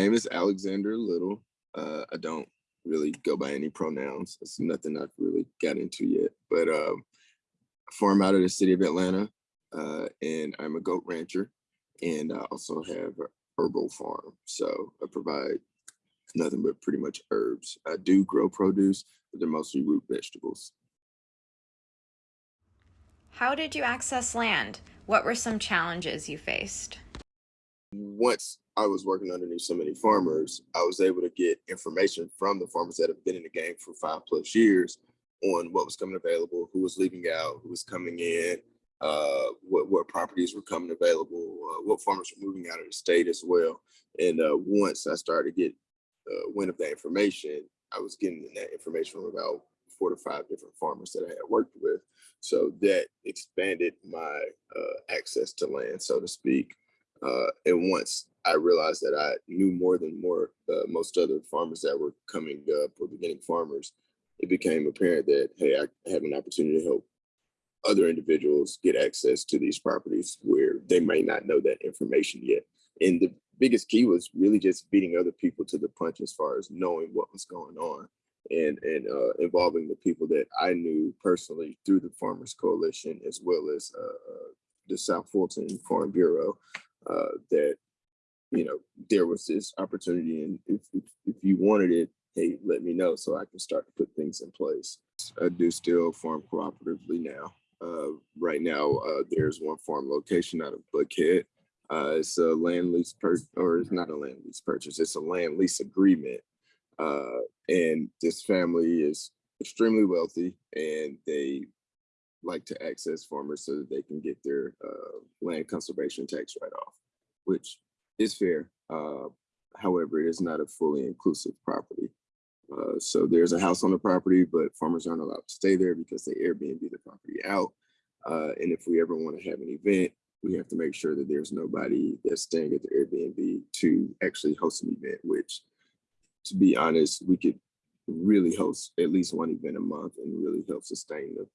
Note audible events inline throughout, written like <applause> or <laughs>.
name is Alexander Little. Uh, I don't really go by any pronouns. It's nothing I've really got into yet, but um, I farm out of the city of Atlanta uh, and I'm a goat rancher and I also have a herbal farm. So I provide nothing but pretty much herbs. I do grow produce, but they're mostly root vegetables. How did you access land? What were some challenges you faced? Once I was working underneath so many farmers, I was able to get information from the farmers that have been in the game for five plus years on what was coming available, who was leaving out, who was coming in, uh, what, what properties were coming available, uh, what farmers were moving out of the state as well. And uh, once I started to get uh, wind of that information, I was getting that information from about four to five different farmers that I had worked with. So that expanded my uh, access to land, so to speak. Uh, and once I realized that I knew more than more uh, most other farmers that were coming up or beginning farmers, it became apparent that, hey, I have an opportunity to help other individuals get access to these properties where they may not know that information yet. And the biggest key was really just beating other people to the punch as far as knowing what was going on and, and uh, involving the people that I knew personally through the Farmers Coalition, as well as uh, uh the South Fulton Farm Bureau, uh, that, you know, there was this opportunity and if, if, if you wanted it, hey, let me know so I can start to put things in place. I do still farm cooperatively now. Uh, right now, uh, there's one farm location out of Buckhead. Uh, it's a land lease purchase, or it's not a land lease purchase. It's a land lease agreement. Uh, and this family is extremely wealthy and they like to access farmers so that they can get their uh, land conservation tax write-off, which is fair. Uh, however, it is not a fully inclusive property. Uh, so there's a house on the property, but farmers aren't allowed to stay there because they Airbnb the property out. Uh, and if we ever want to have an event, we have to make sure that there's nobody that's staying at the Airbnb to actually host an event, which to be honest, we could really host at least one event a month and really help sustain the,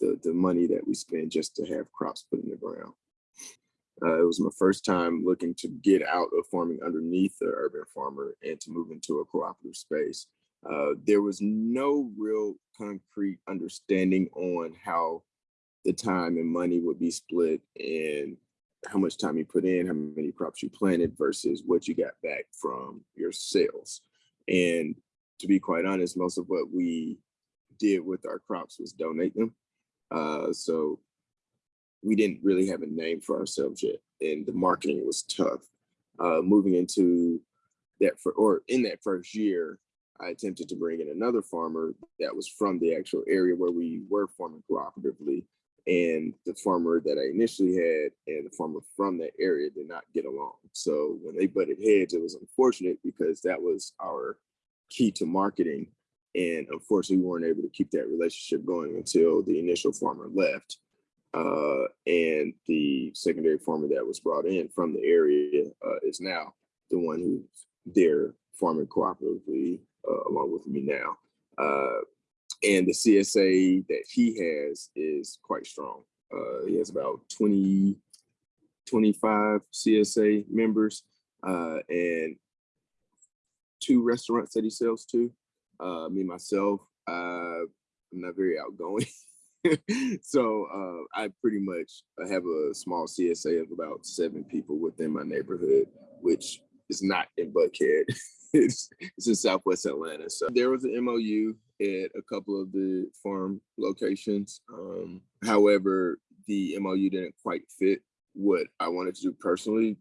the, the money that we spend just to have crops put in the ground. Uh, it was my first time looking to get out of farming underneath the urban farmer and to move into a cooperative space. Uh, there was no real concrete understanding on how the time and money would be split and how much time you put in, how many crops you planted versus what you got back from your sales. And to be quite honest, most of what we did with our crops was donate them. Uh, so we didn't really have a name for ourselves yet and the marketing was tough. Uh, moving into that for, or in that first year, I attempted to bring in another farmer that was from the actual area where we were farming cooperatively. And the farmer that I initially had and the farmer from that area did not get along. So when they butted heads, it was unfortunate because that was our key to marketing. And unfortunately, we weren't able to keep that relationship going until the initial farmer left. Uh, and the secondary farmer that was brought in from the area uh, is now the one who's there farming cooperatively uh, along with me now. Uh, and the CSA that he has is quite strong. Uh, he has about 20, 25 CSA members uh, and two restaurants that he sells to. Uh, me, myself, uh, I'm not very outgoing. <laughs> so uh, I pretty much have a small CSA of about seven people within my neighborhood, which is not in Buckhead. <laughs> it's, it's in Southwest Atlanta. So there was an MOU at a couple of the farm locations. Um, however, the MOU didn't quite fit what I wanted to do personally,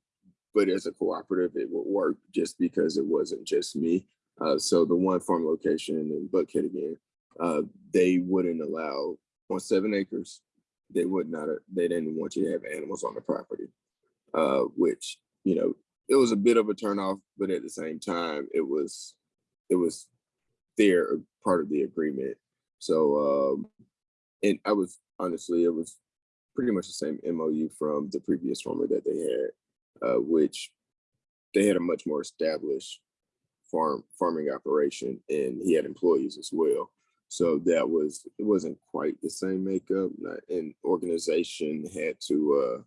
but as a cooperative, it would work just because it wasn't just me. Uh, so the one farm location in Buckhead again, uh, they wouldn't allow on seven acres. They would not. They didn't want you to have animals on the property, uh, which you know it was a bit of a turnoff, but at the same time, it was it was their part of the agreement. So, um, and I was honestly, it was pretty much the same MOU from the previous farmer that they had, uh, which they had a much more established farm farming operation, and he had employees as well. So that was it wasn't quite the same makeup, and organization had to uh,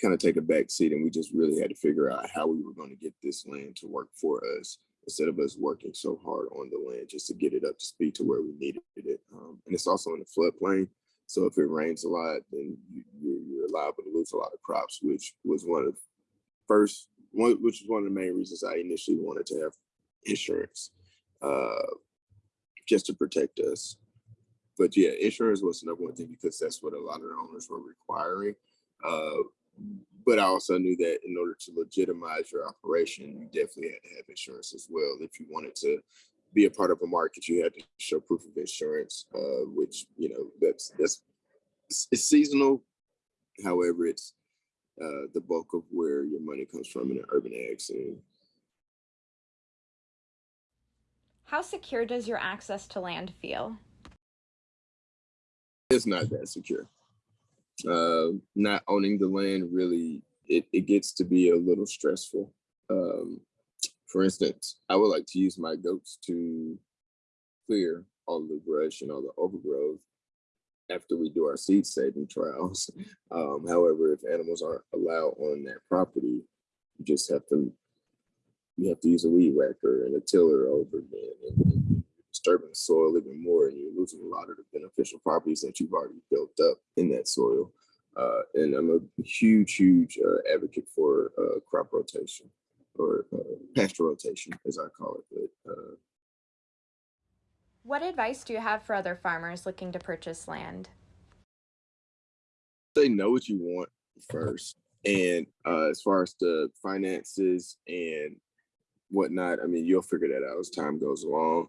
kind of take a back seat and we just really had to figure out how we were going to get this land to work for us instead of us working so hard on the land just to get it up to speed to where we needed it. Um, and it's also in the floodplain. So if it rains a lot, then you, you're, you're liable to lose a lot of crops, which was one of the first, one, which was one of the main reasons I initially wanted to have insurance, uh, just to protect us. But yeah, insurance was the number one thing because that's what a lot of the owners were requiring. Uh, but I also knew that in order to legitimize your operation, you definitely had to have insurance as well. If you wanted to be a part of a market, you had to show proof of insurance, uh, which you know that's that's it's, seasonal. However, it's uh, the bulk of where your money comes from in an urban ag. How secure does your access to land feel? It's not that secure. Uh, not owning the land really it, it gets to be a little stressful. Um, for instance, I would like to use my goats to clear all the brush and all the overgrowth after we do our seed saving trials. <laughs> Um, however, if animals aren't allowed on that property, you just have to you have to use a weed whacker and a tiller over again and, and you're disturbing the soil even more and you're losing a lot of the beneficial properties that you've already built up in that soil. Uh, and I'm a huge, huge uh, advocate for uh, crop rotation or uh, pasture rotation, as I call it. But uh, What advice do you have for other farmers looking to purchase land? they know what you want first. And uh, as far as the finances and whatnot, I mean, you'll figure that out as time goes along.